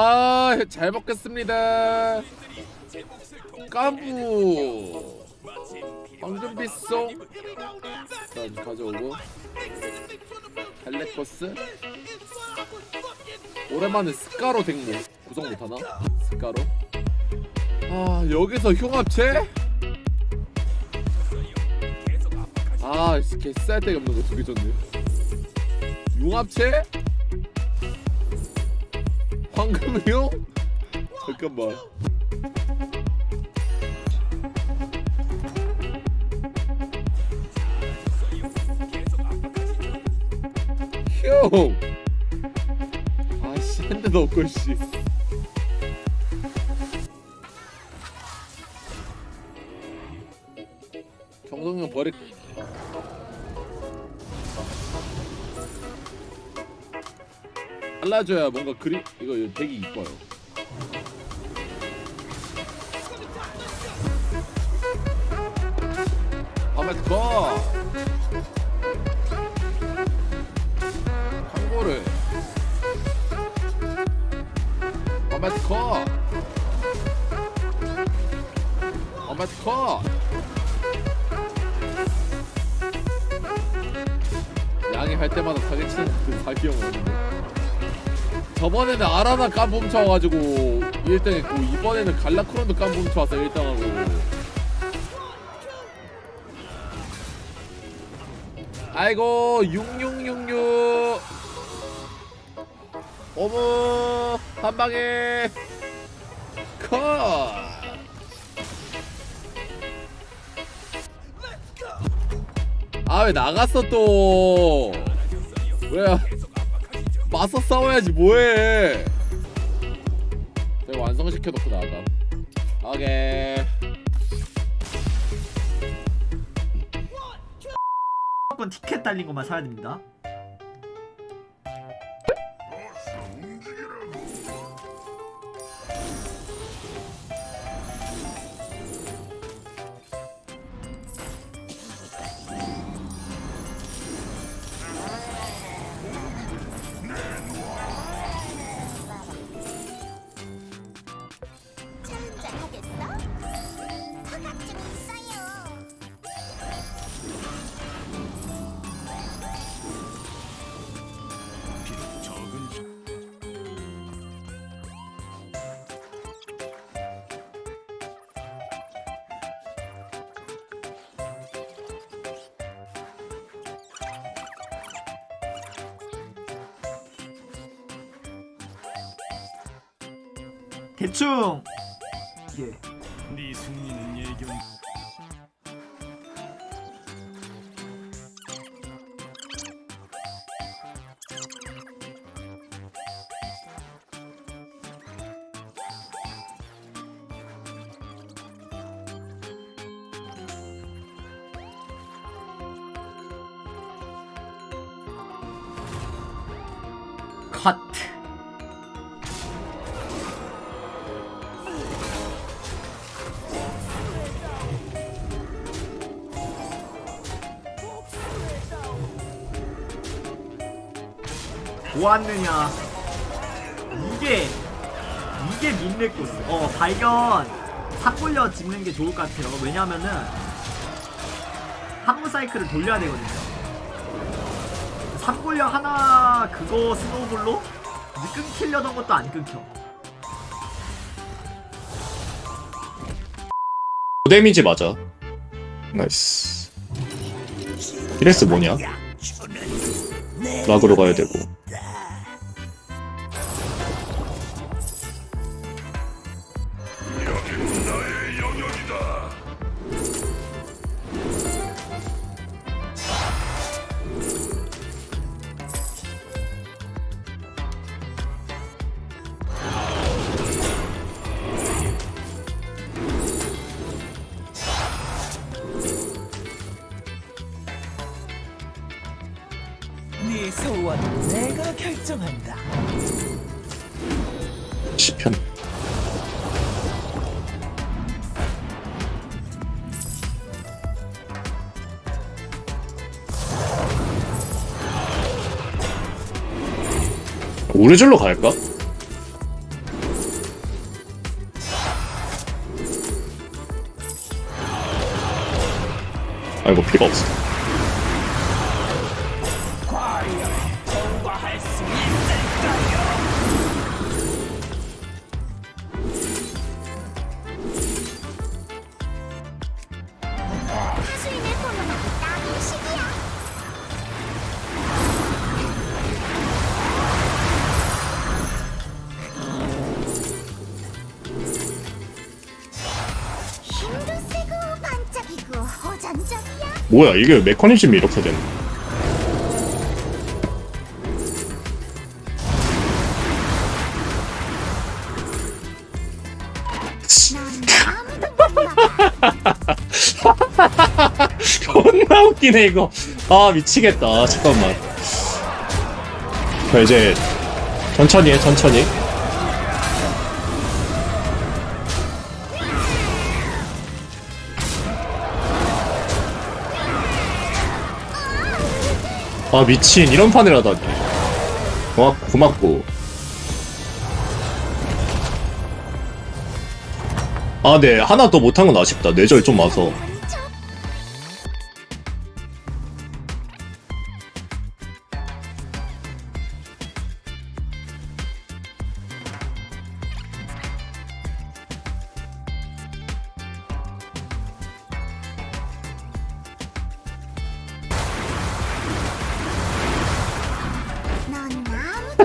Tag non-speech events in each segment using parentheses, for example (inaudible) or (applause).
아, 잘 먹겠습니다. 까부. 황금빛송. 일단 가져오고. 헬레커스. 오랜만에 스카로 덱모 구성 못하나? 스카로. 아, 여기서 흉합체? 아, 개쌀 데가 없는 거 두개 줬네. 융합체? 황금용? 잠깐만. 형! 아씨, 한 대도 없고, 씨. 잘라줘야 뭔가 그림 이거 되게 이뻐요. 아메트 거 광고를 아메트 거 아메트 거 양이 할 때마다 사기치는 그 사기 형 오는데. 저번에는 아라나 깜부 훔쳐와가지고 1등 했고 이번에는 갈라크론도 깜부 훔쳐와서 1등하고. 아이고 6666 어머 한방에. 컷. 아왜 나갔어 또? 왜? 맞서 싸워야지 뭐해. 내가 완성시켜놓고 나가. 오케이. 무조건 티켓 달린 것만 사야 됩니다. 대충 예. 네 승리는 예견 보았느냐? 이게 이게 민네 코스. 어 발견 삭골려 집는 게 좋을 것 같아요. 왜냐면은 항무 사이클을 돌려야 되거든요. 삭골려 하나 그거 스노우볼로 끊기려던 것도 안 끊겨. 데미지 맞아. 나이스. 피레스 뭐냐? 락으로 가야 되고. 내가 결정한다. 시편. 오래절로 갈까? 아이고 필요 없어. 뭐야 이게 메커니즘이 이렇게 되네. (laughs) 존나 웃기네 이거. 아 미치겠다. 잠깐만. 자 이제 천천히 해 천천히 아 미친. 이런 판을 하다니 고맙, 고맙고. 아 네. 하나 더 못한 건 아쉽다. 뇌절 좀 와서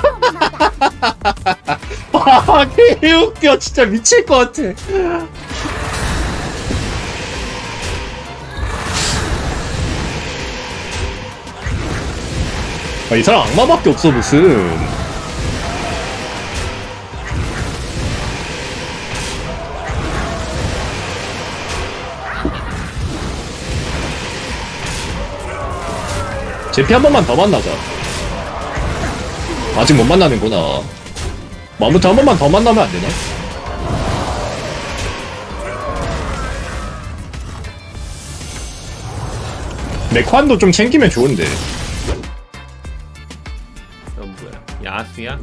(laughs) 아, 개웃겨. 진짜 미칠 것 같아. 아, 이 사람 악마밖에 없어, 무슨. 제피 한 번만 더 만나자. 아직 못 만나는구나. 뭐 아무튼 한 번만 더 만나면 안 되나? 메관도 좀 챙기면 좋은데. 넌 뭐야? 야수야?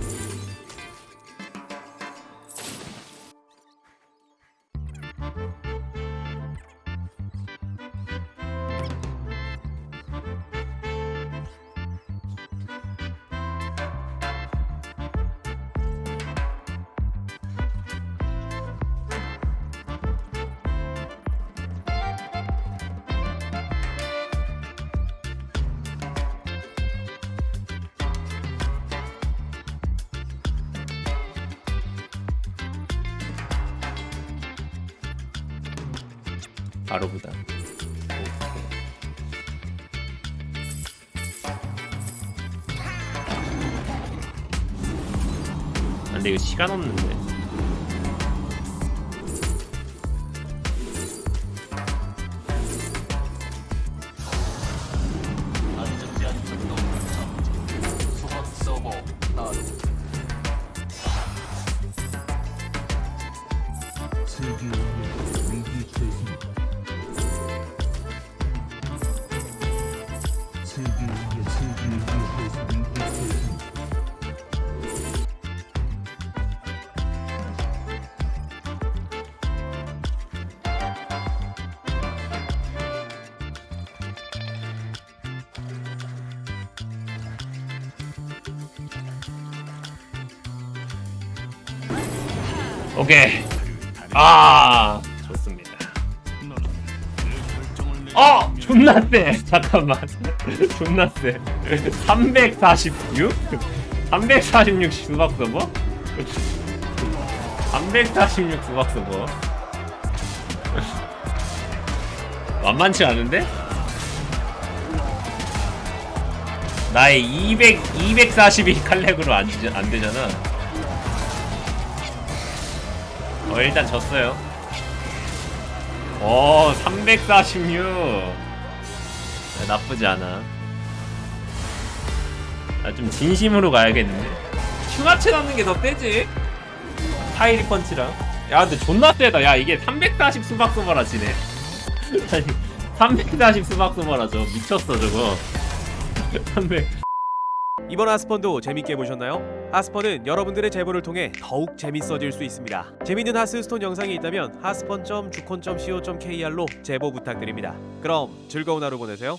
바로 보다. 아, 근데 이거 시간 없는데. 오케이. 아, 좋습니다. 어! 존나 세! (laughs) 잠깐만. 존나 세. 346? 346 수박 서버? 346 수박 서버? 만만치 않은데? 나의 200, 242 칼렉으로 안, 지- 안 되잖아. 어, 일단 졌어요. 오, 346. 아, 나쁘지 않아. 아, 좀 진심으로 가야겠는데. 흉하체 넣는 게더 세지? 타이리 펀치랑. 야, 근데 존나 세다. 야, 이게 340 수박 소바라 지네. (laughs) 아니, 340 수박 소바라 저 미쳤어, 저거. (laughs) 300. 이번 하스펀도 재밌게 보셨나요? 하스펀은 여러분들의 제보를 통해 더욱 재밌어질 수 있습니다. 재밌는 하스스톤 영상이 있다면 하스펀.주콘.co.kr로 제보 부탁드립니다. 그럼 즐거운 하루 보내세요.